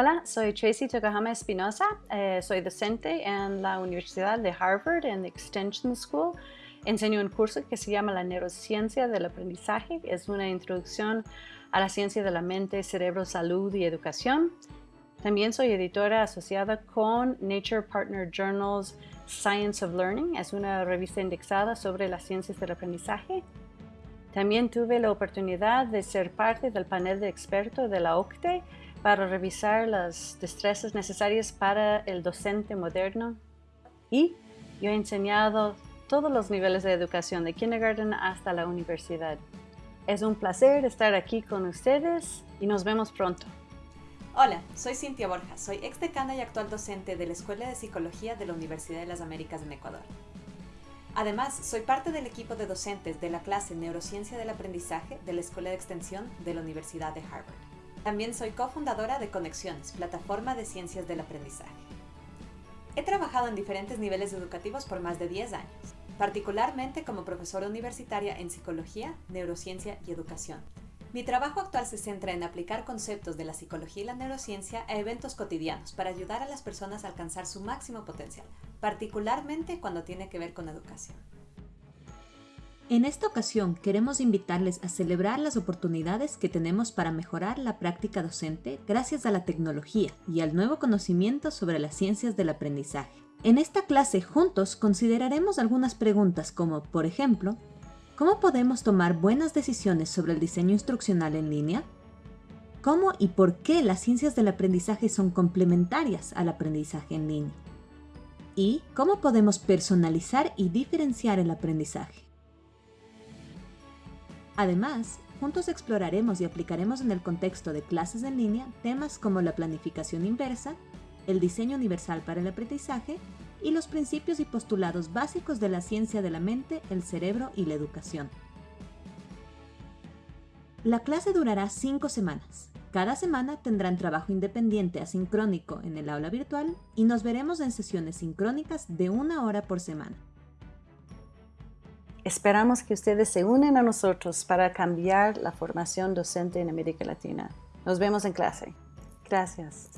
Hola, soy Tracy Tokahama Espinosa. Eh, soy docente en la Universidad de Harvard en Extension School. Enseño un curso que se llama la neurociencia del aprendizaje. Es una introducción a la ciencia de la mente, cerebro, salud y educación. También soy editora asociada con Nature Partner Journals Science of Learning. Es una revista indexada sobre las ciencias del aprendizaje. También tuve la oportunidad de ser parte del panel de expertos de la OCTE para revisar las destrezas necesarias para el docente moderno. Y yo he enseñado todos los niveles de educación, de kindergarten hasta la universidad. Es un placer estar aquí con ustedes y nos vemos pronto. Hola, soy Cintia Borja, soy ex decana y actual docente de la Escuela de Psicología de la Universidad de las Américas en Ecuador. Además, soy parte del equipo de docentes de la clase Neurociencia del Aprendizaje de la Escuela de Extensión de la Universidad de Harvard. También soy cofundadora de Conexiones, plataforma de ciencias del aprendizaje. He trabajado en diferentes niveles educativos por más de 10 años, particularmente como profesora universitaria en psicología, neurociencia y educación. Mi trabajo actual se centra en aplicar conceptos de la psicología y la neurociencia a eventos cotidianos para ayudar a las personas a alcanzar su máximo potencial, particularmente cuando tiene que ver con educación. En esta ocasión queremos invitarles a celebrar las oportunidades que tenemos para mejorar la práctica docente gracias a la tecnología y al nuevo conocimiento sobre las ciencias del aprendizaje. En esta clase juntos consideraremos algunas preguntas como, por ejemplo, ¿cómo podemos tomar buenas decisiones sobre el diseño instruccional en línea? ¿Cómo y por qué las ciencias del aprendizaje son complementarias al aprendizaje en línea? y cómo podemos personalizar y diferenciar el aprendizaje. Además, juntos exploraremos y aplicaremos en el contexto de clases en línea temas como la planificación inversa, el diseño universal para el aprendizaje y los principios y postulados básicos de la ciencia de la mente, el cerebro y la educación. La clase durará cinco semanas. Cada semana tendrán trabajo independiente asincrónico en el aula virtual y nos veremos en sesiones sincrónicas de una hora por semana. Esperamos que ustedes se unen a nosotros para cambiar la formación docente en América Latina. Nos vemos en clase. Gracias.